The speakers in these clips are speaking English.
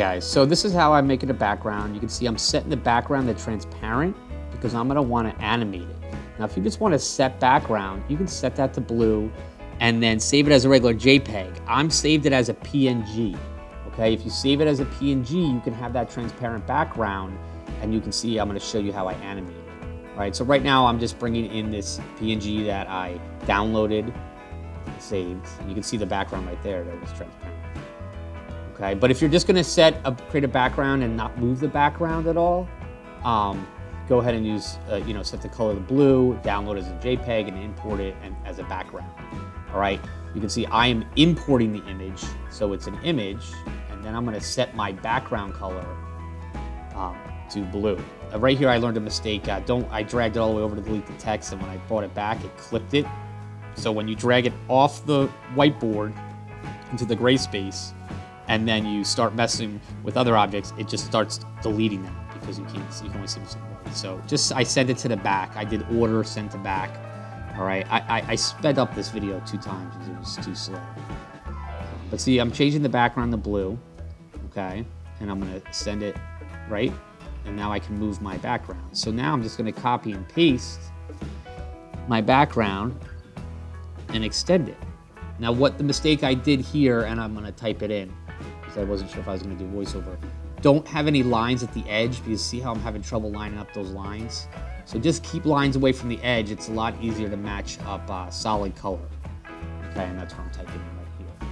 guys, so this is how I'm making a background. You can see I'm setting the background to transparent because I'm gonna wanna animate it. Now, if you just want to set background, you can set that to blue and then save it as a regular JPEG. I'm saved it as a PNG, okay? If you save it as a PNG, you can have that transparent background and you can see, I'm gonna show you how I animate it. All right, so right now I'm just bringing in this PNG that I downloaded, saved. You can see the background right there that was transparent. Okay, but if you're just gonna set a, create a background and not move the background at all, um, go ahead and use, uh, you know, set the color to blue, download as a JPEG and import it and, as a background. All right, you can see I am importing the image, so it's an image, and then I'm gonna set my background color um, to blue. Uh, right here, I learned a mistake. Uh, don't I dragged it all the way over to delete the text, and when I brought it back, it clipped it. So when you drag it off the whiteboard into the gray space, and then you start messing with other objects, it just starts deleting them because you can't you can only see them so just, I sent it to the back. I did order, sent to back. All right, I, I, I sped up this video two times because it was too slow. But see, I'm changing the background to blue, okay? And I'm gonna send it right, and now I can move my background. So now I'm just gonna copy and paste my background and extend it. Now what the mistake I did here, and I'm gonna type it in, because I wasn't sure if I was gonna do voiceover. Don't have any lines at the edge because see how I'm having trouble lining up those lines? So just keep lines away from the edge. It's a lot easier to match up uh, solid color. Okay, and that's what I'm typing in right here.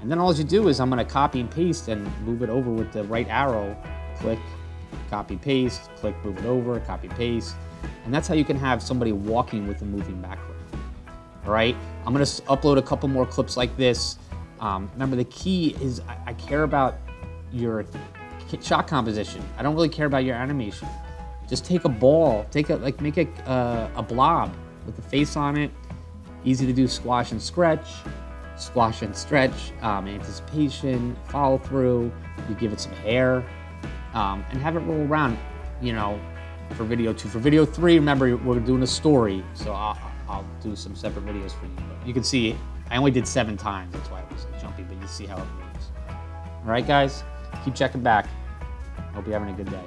And then all you do is I'm gonna copy and paste and move it over with the right arrow. Click, copy, paste, click, move it over, copy, paste. And that's how you can have somebody walking with a moving background. All right, I'm gonna upload a couple more clips like this. Um, remember, the key is I, I care about your shot composition. I don't really care about your animation. Just take a ball, take a like make a uh, a blob with a face on it. Easy to do squash and stretch, squash and stretch, um, anticipation, follow through. You give it some hair, um, and have it roll around. You know, for video two. For video three, remember we're doing a story, so I'll, I'll do some separate videos for you. But you can see I only did seven times. That's why it was jumpy, but you see how it moves. All right, guys. Keep checking back. Hope you're having a good day.